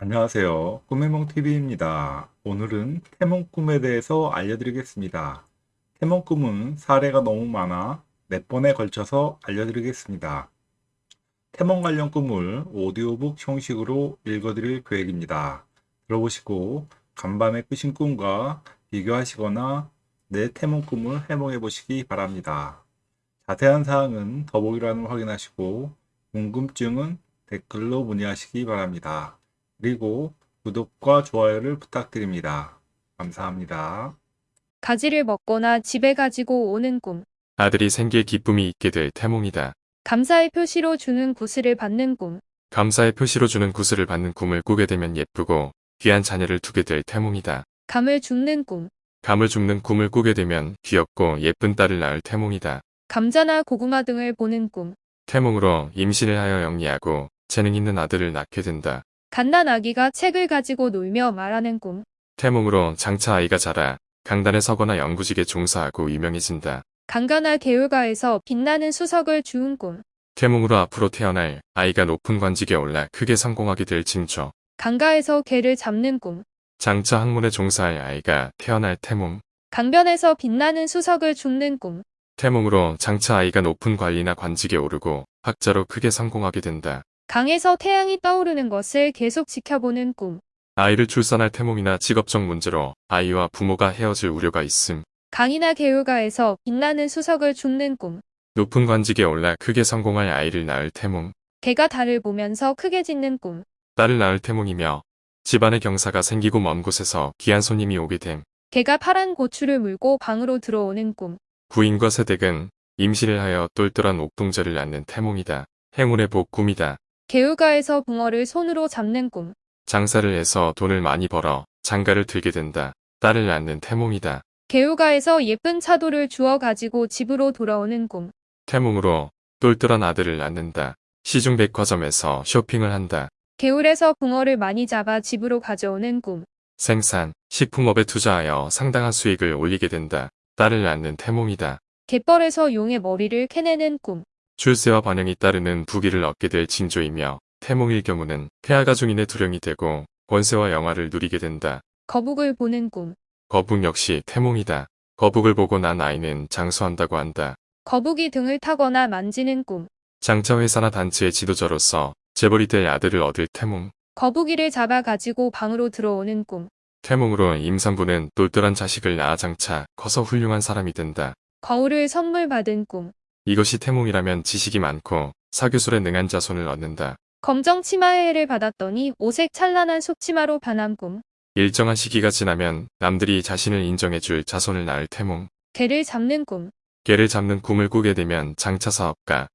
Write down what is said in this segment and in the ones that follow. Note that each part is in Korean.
안녕하세요. 꿈해몽TV입니다. 오늘은 태몽 꿈에 대해서 알려드리겠습니다. 태몽 꿈은 사례가 너무 많아 몇 번에 걸쳐서 알려드리겠습니다. 태몽 관련 꿈을 오디오북 형식으로 읽어드릴 계획입니다. 들어보시고 간밤에 꾸신 꿈과 비교하시거나 내 태몽 꿈을 해몽해 보시기 바랍니다. 자세한 사항은 더보기란을 확인하시고 궁금증은 댓글로 문의하시기 바랍니다. 그리고 구독과 좋아요를 부탁드립니다. 감사합니다. 가지를 먹거나 집에 가지고 오는 꿈. 아들이 생길 기쁨이 있게 될 태몽이다. 감사의 표시로 주는 구슬을 받는 꿈. 감사의 표시로 주는 구슬을 받는 꿈을 꾸게 되면 예쁘고 귀한 자녀를 두게 될 태몽이다. 감을 줍는 꿈. 감을 줍는 꿈을 꾸게 되면 귀엽고 예쁜 딸을 낳을 태몽이다. 감자나 고구마 등을 보는 꿈. 태몽으로 임신을 하여 영리하고 재능 있는 아들을 낳게 된다. 갓난 아기가 책을 가지고 놀며 말하는 꿈. 태몽으로 장차 아이가 자라 강단에 서거나 연구직에 종사하고 유명해진다. 강가나 개울가에서 빛나는 수석을 주운 꿈. 태몽으로 앞으로 태어날 아이가 높은 관직에 올라 크게 성공하게 될 징조. 강가에서 개를 잡는 꿈. 장차 학문에 종사할 아이가 태어날 태몽. 강변에서 빛나는 수석을 줍는 꿈. 태몽으로 장차 아이가 높은 관리나 관직에 오르고 학자로 크게 성공하게 된다. 강에서 태양이 떠오르는 것을 계속 지켜보는 꿈. 아이를 출산할 태몽이나 직업적 문제로 아이와 부모가 헤어질 우려가 있음. 강이나 개울가에서 빛나는 수석을 줍는 꿈. 높은 관직에 올라 크게 성공할 아이를 낳을 태몽. 개가 달을 보면서 크게 짖는 꿈. 딸을 낳을 태몽이며 집안의 경사가 생기고 먼 곳에서 귀한 손님이 오게 됨. 개가 파란 고추를 물고 방으로 들어오는 꿈. 부인과 세댁은 임신을 하여 똘똘한 옥동자를 낳는 태몽이다. 행운의 복 꿈이다. 개울가에서 붕어를 손으로 잡는 꿈. 장사를 해서 돈을 많이 벌어 장가를 들게 된다. 딸을 낳는 태몽이다. 개울가에서 예쁜 차도를 주워 가지고 집으로 돌아오는 꿈. 태몽으로 똘똘한 아들을 낳는다. 시중 백화점에서 쇼핑을 한다. 개울에서 붕어를 많이 잡아 집으로 가져오는 꿈. 생산, 식품업에 투자하여 상당한 수익을 올리게 된다. 딸을 낳는 태몽이다. 갯벌에서 용의 머리를 캐내는 꿈. 출세와 번영이 따르는 부귀를 얻게 될 징조이며 태몽일 경우는 폐하가 중인의 두령이 되고 권세와 영화를 누리게 된다. 거북을 보는 꿈. 거북 역시 태몽이다. 거북을 보고 난 아이는 장수한다고 한다. 거북이 등을 타거나 만지는 꿈. 장차 회사나 단체의 지도자로서 재벌이 될 아들을 얻을 태몽. 거북이를 잡아 가지고 방으로 들어오는 꿈. 태몽으로 임산부는 똘똘한 자식을 낳아 장차 커서 훌륭한 사람이 된다. 거울을 선물 받은 꿈. 이것이 태몽이라면 지식이 많고 사교술에 능한 자손을 얻는다. 검정 치마해를 받았더니 오색 찬란한 속치마로 변한 꿈. 일정한 시기가 지나면 남들이 자신을 인정해줄 자손을 낳을 태몽. 개를 잡는 꿈. 개를 잡는 꿈을 꾸게 되면 장차 사업가,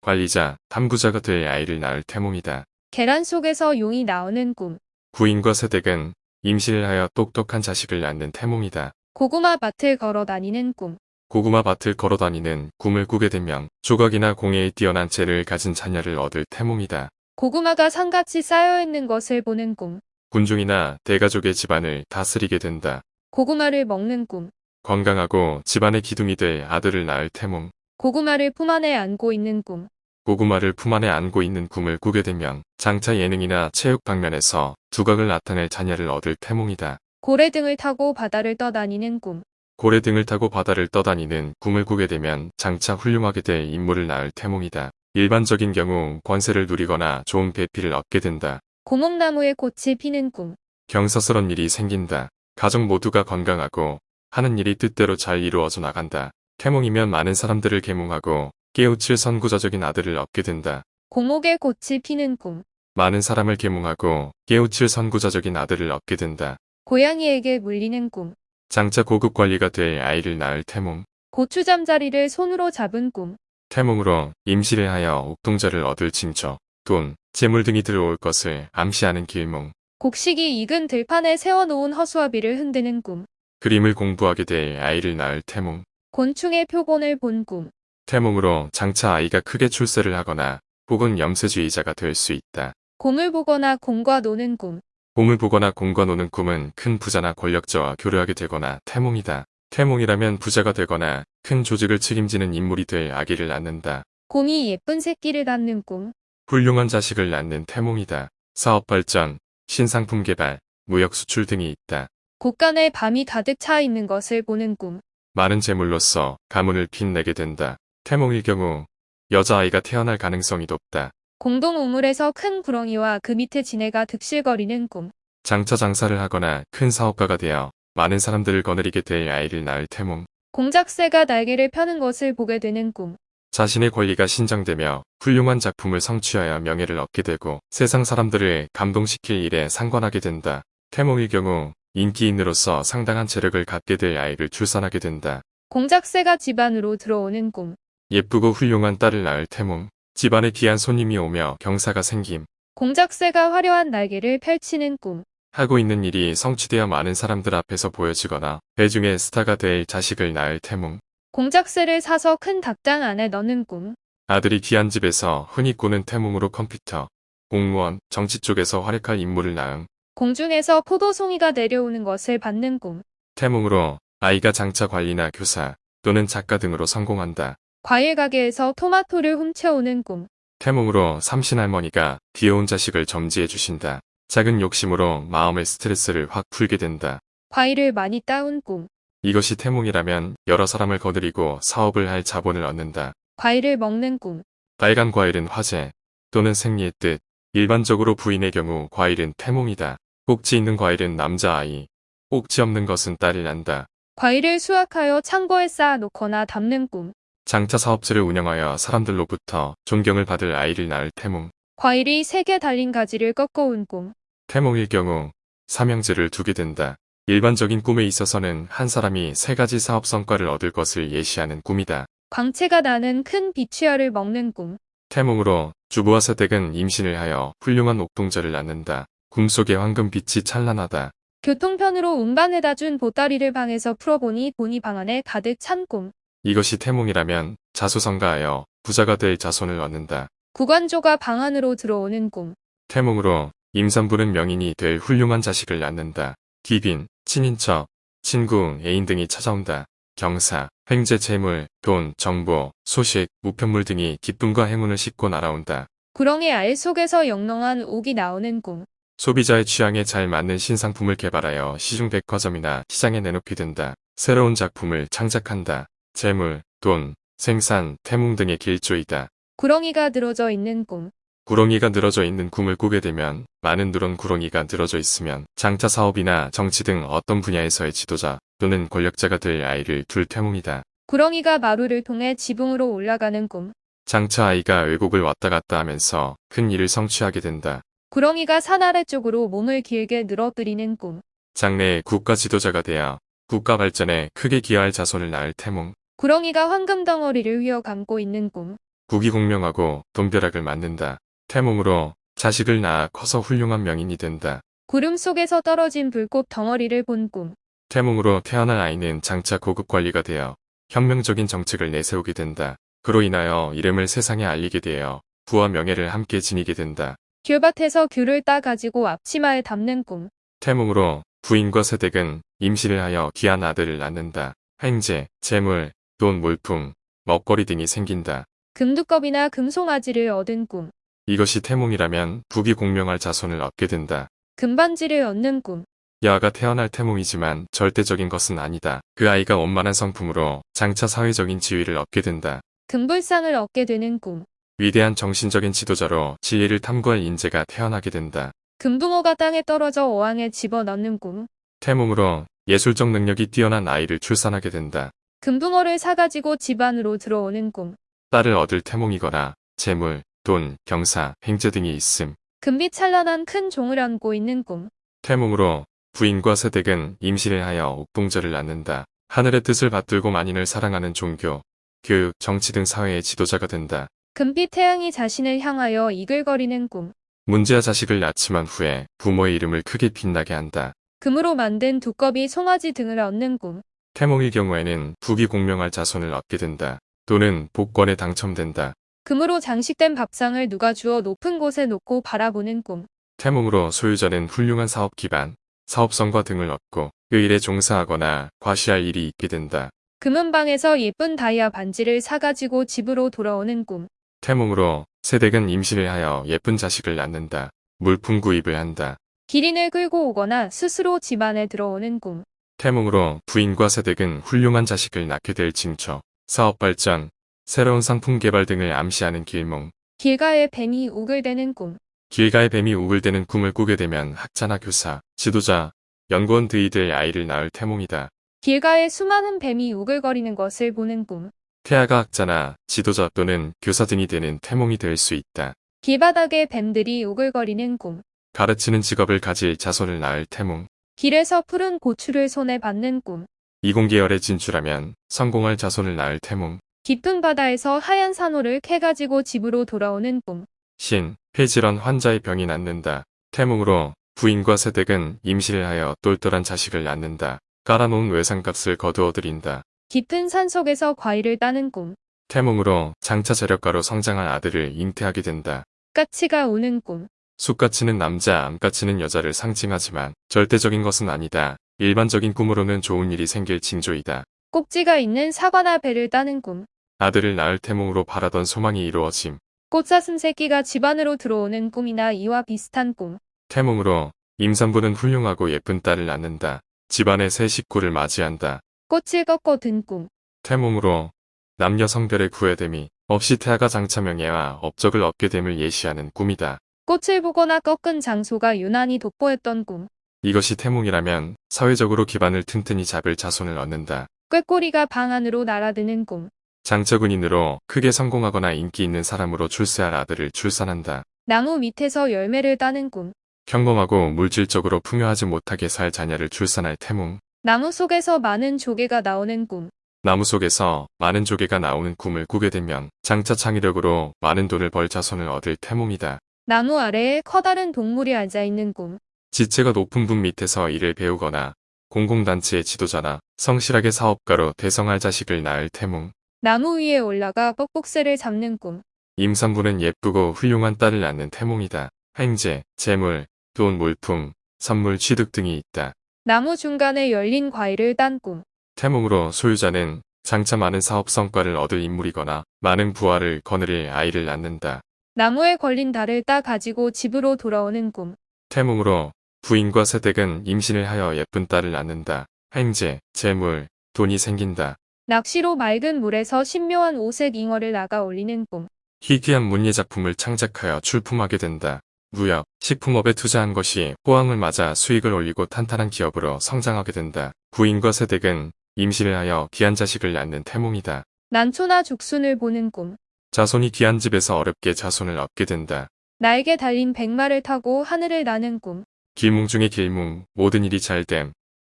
관리자, 탐구자가 될 아이를 낳을 태몽이다. 계란 속에서 용이 나오는 꿈. 부인과 세댁은 임신을 하여 똑똑한 자식을 낳는 태몽이다. 고구마 밭을 걸어 다니는 꿈. 고구마 밭을 걸어다니는 꿈을 꾸게 되면 조각이나 공예에 뛰어난 재를 가진 자녀를 얻을 태몽이다. 고구마가 산같이 쌓여있는 것을 보는 꿈. 군중이나 대가족의 집안을 다스리게 된다. 고구마를 먹는 꿈. 건강하고 집안의 기둥이 될 아들을 낳을 태몽. 고구마를 품 안에 안고 있는 꿈. 고구마를 품 안에 안고 있는 꿈을 꾸게 되면 장차 예능이나 체육 방면에서 두각을 나타낼 자녀를 얻을 태몽이다. 고래 등을 타고 바다를 떠다니는 꿈. 고래 등을 타고 바다를 떠다니는 꿈을 꾸게 되면 장차 훌륭하게 될 인물을 낳을 태몽이다. 일반적인 경우 권세를 누리거나 좋은 배필을 얻게 된다. 고목나무에 꽃이 피는 꿈. 경사스런 일이 생긴다. 가족 모두가 건강하고 하는 일이 뜻대로 잘 이루어져 나간다. 태몽이면 많은 사람들을 계몽하고 깨우칠 선구자적인 아들을 얻게 된다. 고목에 꽃이 피는 꿈. 많은 사람을 계몽하고 깨우칠 선구자적인 아들을 얻게 된다. 고양이에게 물리는 꿈. 장차 고급 관리가 될 아이를 낳을 태몽. 고추 잠자리를 손으로 잡은 꿈. 태몽으로 임시를 하여 옥동자를 얻을 징조, 돈, 재물 등이 들어올 것을 암시하는 길몽. 곡식이 익은 들판에 세워놓은 허수아비를 흔드는 꿈. 그림을 공부하게 될 아이를 낳을 태몽. 곤충의 표본을 본 꿈. 태몽으로 장차 아이가 크게 출세를 하거나 혹은 염세주의자가 될 수 있다. 곰을 보거나 곰과 노는 꿈. 곰을 보거나 곰과 노는 꿈은 큰 부자나 권력자와 교류하게 되거나 태몽이다. 태몽이라면 부자가 되거나 큰 조직을 책임지는 인물이 될 아기를 낳는다. 곰이 예쁜 새끼를 낳는 꿈. 훌륭한 자식을 낳는 태몽이다. 사업 발전, 신상품 개발, 무역 수출 등이 있다. 곳간에 밤이 가득 차 있는 것을 보는 꿈. 많은 재물로서 가문을 빛내게 된다. 태몽일 경우 여자아이가 태어날 가능성이 높다. 공동 우물에서 큰 구렁이와 그 밑에 지네가 득실거리는 꿈. 장차 장사를 하거나 큰 사업가가 되어 많은 사람들을 거느리게 될 아이를 낳을 태몽. 공작새가 날개를 펴는 것을 보게 되는 꿈. 자신의 권리가 신장되며 훌륭한 작품을 성취하여 명예를 얻게 되고 세상 사람들을 감동시킬 일에 상관하게 된다. 태몽일 경우 인기인으로서 상당한 재력을 갖게 될 아이를 출산하게 된다. 공작새가 집안으로 들어오는 꿈. 예쁘고 훌륭한 딸을 낳을 태몽. 집안에 귀한 손님이 오며 경사가 생김. 공작새가 화려한 날개를 펼치는 꿈. 하고 있는 일이 성취되어 많은 사람들 앞에서 보여지거나 대중의 스타가 될 자식을 낳을 태몽. 공작새를 사서 큰 닭장 안에 넣는 꿈. 아들이 귀한 집에서 흔히 꾸는 태몽으로 컴퓨터, 공무원, 정치 쪽에서 활약할 인물을 낳음. 공중에서 포도송이가 내려오는 것을 받는 꿈. 태몽으로 아이가 장차 관리나 교사 또는 작가 등으로 성공한다. 과일 가게에서 토마토를 훔쳐오는 꿈. 태몽으로 삼신 할머니가 귀여운 자식을 점지해 주신다. 작은 욕심으로 마음의 스트레스를 확 풀게 된다. 과일을 많이 따온 꿈. 이것이 태몽이라면 여러 사람을 거느리고 사업을 할 자본을 얻는다. 과일을 먹는 꿈. 빨간 과일은 화재 또는 생리의 뜻. 일반적으로 부인의 경우 과일은 태몽이다. 꼭지 있는 과일은 남자아이. 꼭지 없는 것은 딸을 낳는다. 과일을 수확하여 창고에 쌓아놓거나 담는 꿈. 장차 사업체를 운영하여 사람들로부터 존경을 받을 아이를 낳을 태몽. 과일이 세 개 달린 가지를 꺾어온 꿈. 태몽일 경우 삼형제를 두게 된다. 일반적인 꿈에 있어서는 한 사람이 세 가지 사업 성과를 얻을 것을 예시하는 꿈이다. 광채가 나는 큰 비취어를 먹는 꿈. 태몽으로 주부와 세댁은 임신을 하여 훌륭한 옥동자를 낳는다. 꿈속의 황금빛이 찬란하다. 교통편으로 운반해다 준 보따리를 방에서 풀어보니 돈이 방 안에 가득 찬 꿈. 이것이 태몽이라면 자수성가하여 부자가 될 자손을 얻는다. 구관조가 방 안으로 들어오는 꿈. 태몽으로 임산부는 명인이 될 훌륭한 자식을 낳는다. 귀빈, 친인척, 친구, 애인 등이 찾아온다. 경사, 횡재 재물, 돈, 정보, 소식, 우편물 등이 기쁨과 행운을 싣고 날아온다. 구렁이 알 속에서 영롱한 옥이 나오는 꿈. 소비자의 취향에 잘 맞는 신상품을 개발하여 시중 백화점이나 시장에 내놓게 된다. 새로운 작품을 창작한다. 재물, 돈, 생산, 태몽 등의 길조이다. 구렁이가 늘어져 있는 꿈. 구렁이가 늘어져 있는 꿈을 꾸게 되면 많은 누런 구렁이가 늘어져 있으면 장차 사업이나 정치 등 어떤 분야에서의 지도자 또는 권력자가 될 아이를 둘 태몽이다. 구렁이가 마루를 통해 지붕으로 올라가는 꿈. 장차 아이가 외국을 왔다 갔다 하면서 큰 일을 성취하게 된다. 구렁이가 산 아래 쪽으로 몸을 길게 늘어뜨리는 꿈. 장래의 국가 지도자가 되어 국가 발전에 크게 기여할 자손을 낳을 태몽. 구렁이가 황금 덩어리를 휘어 감고 있는 꿈. 국이 공명하고 돈벼락을 맞는다. 태몽으로 자식을 낳아 커서 훌륭한 명인이 된다. 구름 속에서 떨어진 불꽃 덩어리를 본 꿈. 태몽으로 태어난 아이는 장차 고급 관리가 되어 혁명적인 정책을 내세우게 된다. 그로 인하여 이름을 세상에 알리게 되어 부와 명예를 함께 지니게 된다. 귤밭에서 귤을 따 가지고 앞치마에 담는 꿈. 태몽으로 부인과 세댁은 임신을 하여 귀한 아들을 낳는다. 횡재, 재물, 돈, 물품, 먹거리 등이 생긴다. 금두껍이나 금송아지를 얻은 꿈. 이것이 태몽이라면 북이 공명할 자손을 얻게 된다. 금반지를 얻는 꿈. 여아가 태어날 태몽이지만 절대적인 것은 아니다. 그 아이가 원만한 성품으로 장차 사회적인 지위를 얻게 된다. 금불상을 얻게 되는 꿈. 위대한 정신적인 지도자로 진리를 탐구할 인재가 태어나게 된다. 금붕어가 땅에 떨어져 어항에 집어넣는 꿈. 태몽으로 예술적 능력이 뛰어난 아이를 출산하게 된다. 금붕어를 사가지고 집 안으로 들어오는 꿈. 딸을 얻을 태몽이거나 재물, 돈, 경사, 행제 등이 있음. 금빛 찬란한 큰 종을 안고 있는 꿈. 태몽으로 부인과 세댁은 임신을 하여 옥동자를 낳는다. 하늘의 뜻을 받들고 만인을 사랑하는 종교, 교육, 정치 등 사회의 지도자가 된다. 금빛 태양이 자신을 향하여 이글거리는 꿈. 문제와 자식을 낳지만 후에 부모의 이름을 크게 빛나게 한다. 금으로 만든 두꺼비 송아지 등을 얻는 꿈. 태몽일 경우에는 북이 공명할 자손을 얻게 된다. 또는 복권에 당첨된다. 금으로 장식된 밥상을 누가 주어 높은 곳에 놓고 바라보는 꿈. 태몽으로 소유자는 훌륭한 사업 기반, 사업성과 등을 얻고 그 일에 종사하거나 과시할 일이 있게 된다. 금은방에서 예쁜 다이아 반지를 사가지고 집으로 돌아오는 꿈. 태몽으로 세댁은 임신을 하여 예쁜 자식을 낳는다. 물품 구입을 한다. 기린을 끌고 오거나 스스로 집안에 들어오는 꿈. 태몽으로 부인과 세댁은 훌륭한 자식을 낳게 될 징조, 사업 발전, 새로운 상품 개발 등을 암시하는 길몽. 길가에 뱀이 우글대는 꿈. 길가에 뱀이 우글대는 꿈을 꾸게 되면 학자나 교사, 지도자, 연구원 등이들 아이를 낳을 태몽이다. 길가에 수많은 뱀이 우글거리는 것을 보는 꿈. 태아가 학자나 지도자 또는 교사 등이 되는 태몽이 될 수 있다. 길바닥에 뱀들이 우글거리는 꿈. 가르치는 직업을 가질 자손을 낳을 태몽. 길에서 푸른 고추를 손에 받는 꿈. 이공계열에 진출하면 성공할 자손을 낳을 태몽. 깊은 바다에서 하얀 산호를 캐가지고 집으로 돌아오는 꿈. 신, 폐질환 환자의 병이 낫는다. 태몽으로 부인과 세댁은 임신을 하여 똘똘한 자식을 낳는다. 깔아놓은 외상값을 거두어들인다. 깊은 산 속에서 과일을 따는 꿈. 태몽으로 장차 재력가로 성장한 아들을 잉태하게 된다. 까치가 우는 꿈. 쑥가치는 남자, 암가치는 여자를 상징하지만 절대적인 것은 아니다. 일반적인 꿈으로는 좋은 일이 생길 징조이다. 꼭지가 있는 사과나 배를 따는 꿈. 아들을 낳을 태몽으로 바라던 소망이 이루어짐. 꽃사슴 새끼가 집 안으로 들어오는 꿈이나 이와 비슷한 꿈. 태몽으로 임산부는 훌륭하고 예쁜 딸을 낳는다. 집안의 새 식구를 맞이한다. 꽃을 꺾어 든 꿈. 태몽으로 남녀 성별의 구애됨이 없이 태아가 장차 명예와 업적을 얻게 됨을 예시하는 꿈이다. 꽃을 보거나 꺾은 장소가 유난히 돋보였던 꿈. 이것이 태몽이라면 사회적으로 기반을 튼튼히 잡을 자손을 얻는다. 꾀꼬리가 방 안으로 날아드는 꿈. 장처군인으로 크게 성공하거나 인기 있는 사람으로 출세할 아들을 출산한다. 나무 밑에서 열매를 따는 꿈. 평범하고 물질적으로 풍요하지 못하게 살 자녀를 출산할 태몽. 나무 속에서 많은 조개가 나오는 꿈. 나무 속에서 많은 조개가 나오는 꿈을 꾸게 되면 장차 창의력으로 많은 돈을 벌 자손을 얻을 태몽이다. 나무 아래에 커다란 동물이 앉아있는 꿈. 지체가 높은 분 밑에서 일을 배우거나 공공단체의 지도자나 성실하게 사업가로 대성할 자식을 낳을 태몽. 나무 위에 올라가 뻑뻑새를 잡는 꿈. 임산부는 예쁘고 훌륭한 딸을 낳는 태몽이다. 횡재, 재물, 돈, 물품, 선물, 취득 등이 있다. 나무 중간에 열린 과일을 딴 꿈. 태몽으로 소유자는 장차 많은 사업 성과를 얻을 인물이거나 많은 부하를 거느릴 아이를 낳는다. 나무에 걸린 달을 따 가지고 집으로 돌아오는 꿈. 태몽으로 부인과 세댁은 임신을 하여 예쁜 딸을 낳는다. 횡재, 재물, 돈이 생긴다. 낚시로 맑은 물에서 신묘한 오색 잉어를 나가 올리는 꿈. 희귀한 문예 작품을 창작하여 출품하게 된다. 무역, 식품업에 투자한 것이 호황을 맞아 수익을 올리고 탄탄한 기업으로 성장하게 된다. 부인과 세댁은 임신을 하여 귀한 자식을 낳는 태몽이다. 난초나 죽순을 보는 꿈. 자손이 귀한 집에서 어렵게 자손을 얻게 된다. 날개 달린 백마를 타고 하늘을 나는 꿈. 길몽 중의 길몽, 모든 일이 잘됨.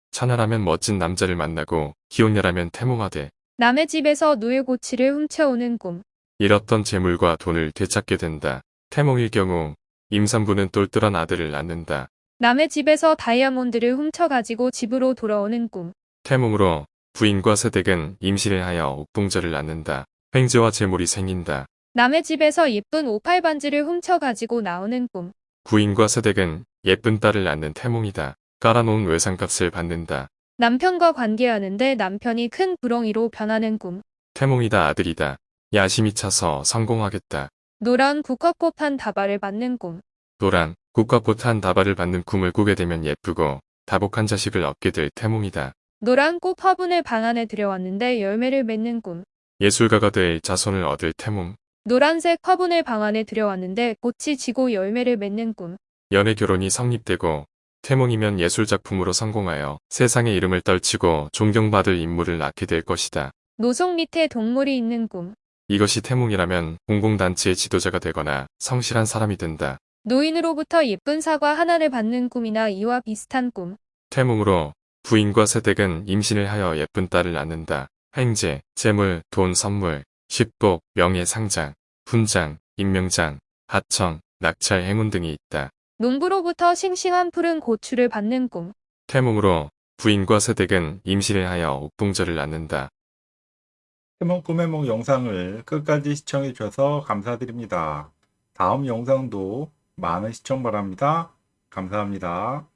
천하라면 멋진 남자를 만나고 기혼녀라면 태몽하되 남의 집에서 누에고치를 훔쳐오는 꿈. 잃었던 재물과 돈을 되찾게 된다. 태몽일 경우 임산부는 똘똘한 아들을 낳는다. 남의 집에서 다이아몬드를 훔쳐가지고 집으로 돌아오는 꿈. 태몽으로 부인과 세댁은 임신을 하여 옥봉절을 낳는다. 횡재와 재물이 생긴다. 남의 집에서 예쁜 오팔 반지를 훔쳐가지고 나오는 꿈. 부인과 세댁은 예쁜 딸을 낳는 태몽이다. 깔아놓은 외상값을 받는다. 남편과 관계하는데 남편이 큰 부렁이로 변하는 꿈. 태몽이다 아들이다. 야심이 차서 성공하겠다. 노란 국화꽃 한 다발을 받는 꿈. 노란 국화꽃 한 다발을 받는 꿈을 꾸게 되면 예쁘고 다복한 자식을 얻게 될 태몽이다. 노란 꽃 화분을 방 안에 들여왔는데 열매를 맺는 꿈. 예술가가 될 자손을 얻을 태몽. 노란색 화분을 방 안에 들여왔는데 꽃이 지고 열매를 맺는 꿈. 연애 결혼이 성립되고 태몽이면 예술작품으로 성공하여 세상의 이름을 떨치고 존경받을 인물을 낳게 될 것이다. 노송 밑에 동물이 있는 꿈. 이것이 태몽이라면 공공단체의 지도자가 되거나 성실한 사람이 된다. 노인으로부터 예쁜 사과 하나를 받는 꿈이나 이와 비슷한 꿈. 태몽으로 부인과 세댁은 임신을 하여 예쁜 딸을 낳는다. 횡재, 재물, 돈, 선물, 식복, 명예, 상장, 훈장, 임명장, 하청, 낙찰, 행운 등이 있다. 농부로부터 싱싱한 푸른 고추를 받는 꿈. 태몽으로 부인과 세댁은 임신을 하여 옥동절을 낳는다. 태몽 꿈의 몽 영상을 끝까지 시청해 주셔서 감사드립니다. 다음 영상도 많은 시청 바랍니다. 감사합니다.